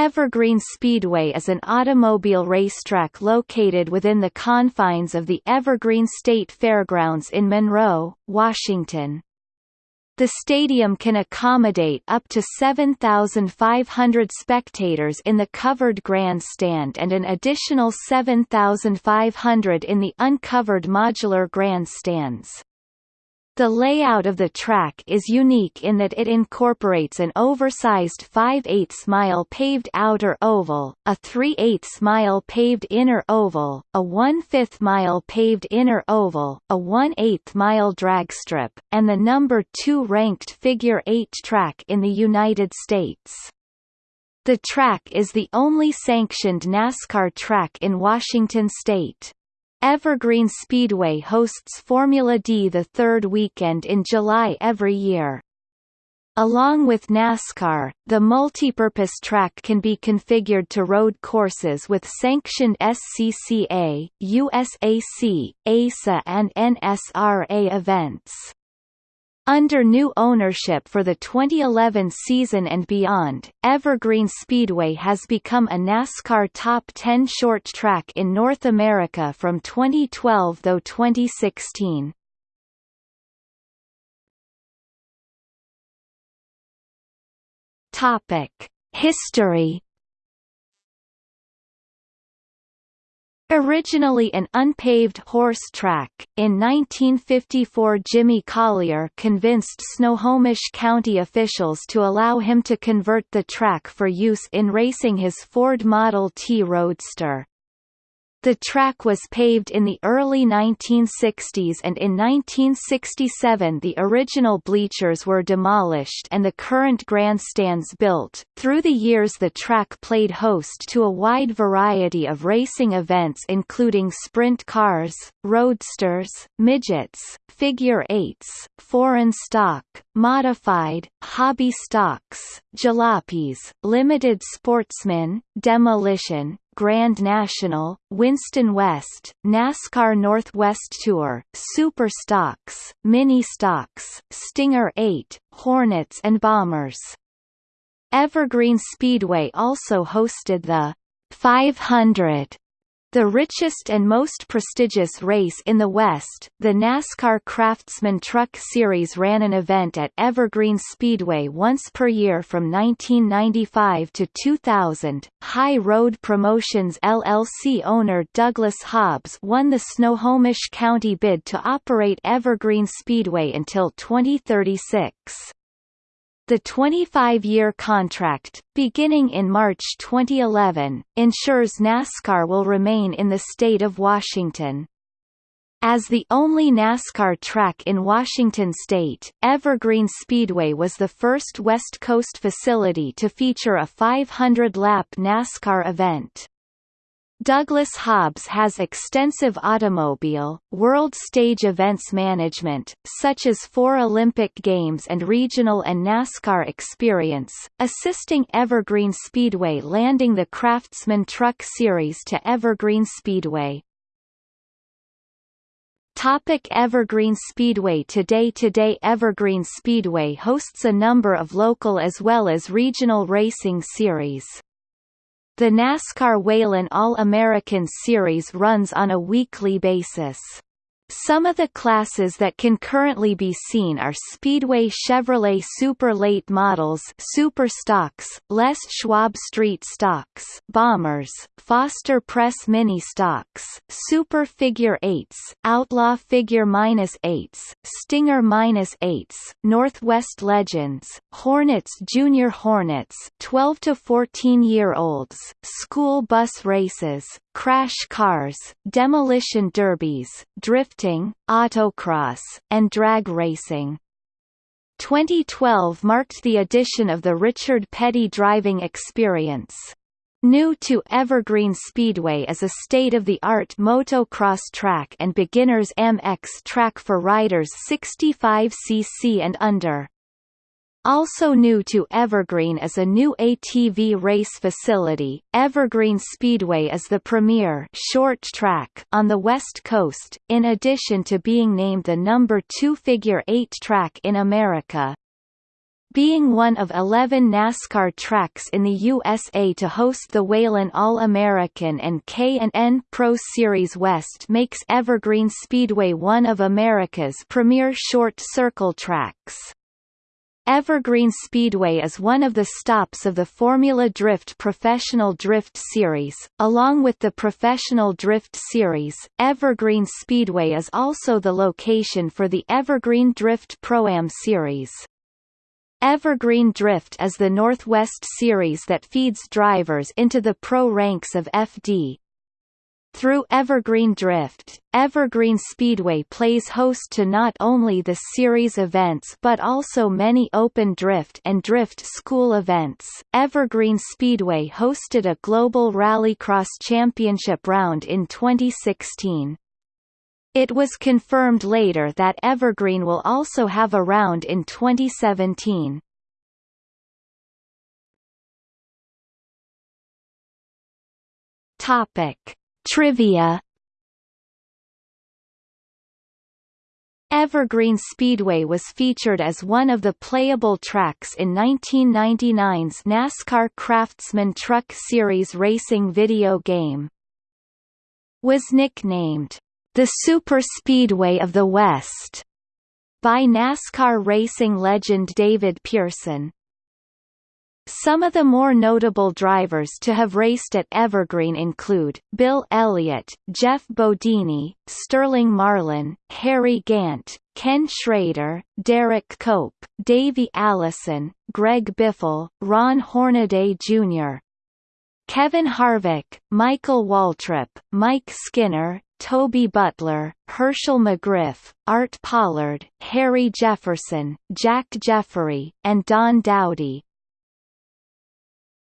Evergreen Speedway is an automobile racetrack located within the confines of the Evergreen State Fairgrounds in Monroe, Washington. The stadium can accommodate up to 7,500 spectators in the covered grandstand and an additional 7,500 in the uncovered modular grandstands. The layout of the track is unique in that it incorporates an oversized 5 8 mile paved outer oval, a 3 8 mile paved inner oval, a 1 5 mile paved inner oval, a 1 8 mile drag strip, and the number 2 ranked figure 8 track in the United States. The track is the only sanctioned NASCAR track in Washington state. Evergreen Speedway hosts Formula D the third weekend in July every year. Along with NASCAR, the multipurpose track can be configured to road courses with sanctioned SCCA, USAC, ASA and NSRA events. Under new ownership for the 2011 season and beyond, Evergreen Speedway has become a NASCAR Top 10 short track in North America from 2012 though 2016. Topic: History Originally an unpaved horse track, in 1954 Jimmy Collier convinced Snohomish County officials to allow him to convert the track for use in racing his Ford Model T Roadster. The track was paved in the early 1960s and in 1967 the original bleachers were demolished and the current grandstands built. Through the years the track played host to a wide variety of racing events including sprint cars, roadsters, midgets, figure eights, foreign stock, modified, hobby stocks, jalopies, limited sportsmen, demolition, Grand National, Winston West, NASCAR Northwest Tour, Super Stocks, Mini Stocks, Stinger 8, Hornets and Bombers. Evergreen Speedway also hosted the 500 the richest and most prestigious race in the West, the NASCAR Craftsman Truck Series ran an event at Evergreen Speedway once per year from 1995 to 2000. High Road Promotions LLC owner Douglas Hobbs won the Snohomish County bid to operate Evergreen Speedway until 2036. The 25-year contract, beginning in March 2011, ensures NASCAR will remain in the state of Washington. As the only NASCAR track in Washington state, Evergreen Speedway was the first West Coast facility to feature a 500-lap NASCAR event. Douglas Hobbs has extensive automobile, world stage events management, such as four Olympic Games and regional and NASCAR experience, assisting Evergreen Speedway landing the Craftsman Truck Series to Evergreen Speedway. Topic Evergreen Speedway Today Today Evergreen Speedway hosts a number of local as well as regional racing series. The NASCAR Whelen All-American Series runs on a weekly basis. Some of the classes that can currently be seen are Speedway Chevrolet Super Late Models Super Stocks, Les Schwab Street Stocks Bombers, Foster Press Mini Stocks, Super Figure Eights, Outlaw Figure Minus Eights, Stinger Minus Eights, Northwest Legends, Hornets Junior Hornets 12 to 14 year olds, School Bus Races, crash cars, demolition derbies, drifting, autocross, and drag racing. 2012 marked the addition of the Richard Petty driving experience. New to Evergreen Speedway is a state-of-the-art motocross track and beginners MX track for riders 65cc and under. Also new to Evergreen is a new ATV race facility. Evergreen Speedway is the premier short track on the West Coast, in addition to being named the number 2 figure 8 track in America. being one of 11 NASCAR tracks in the USA to host the Whelen All-American and K&N Pro Series West makes Evergreen Speedway one of America's premier short circle tracks. Evergreen Speedway is one of the stops of the Formula Drift Professional Drift Series. Along with the Professional Drift Series, Evergreen Speedway is also the location for the Evergreen Drift Pro-Am Series. Evergreen Drift is the Northwest Series that feeds drivers into the pro ranks of FD, through Evergreen Drift, Evergreen Speedway plays host to not only the series events but also many open drift and drift school events. Evergreen Speedway hosted a Global Rallycross Championship round in 2016. It was confirmed later that Evergreen will also have a round in 2017. Topic Trivia Evergreen Speedway was featured as one of the playable tracks in 1999's NASCAR Craftsman Truck Series racing video game. Was nicknamed, "...the Super Speedway of the West", by NASCAR racing legend David Pearson. Some of the more notable drivers to have raced at Evergreen include, Bill Elliott, Geoff Bodine, Sterling Marlin, Harry Gant, Ken Schrader, Derek Cope, Davey Allison, Greg Biffle, Ron Hornaday Jr., Kevin Harvick, Michael Waltrip, Mike Skinner, Toby Butler, Hershel McGriff, Art Pollard, Harry Jefferson, Jack Jeffrey, and Don Dowdy.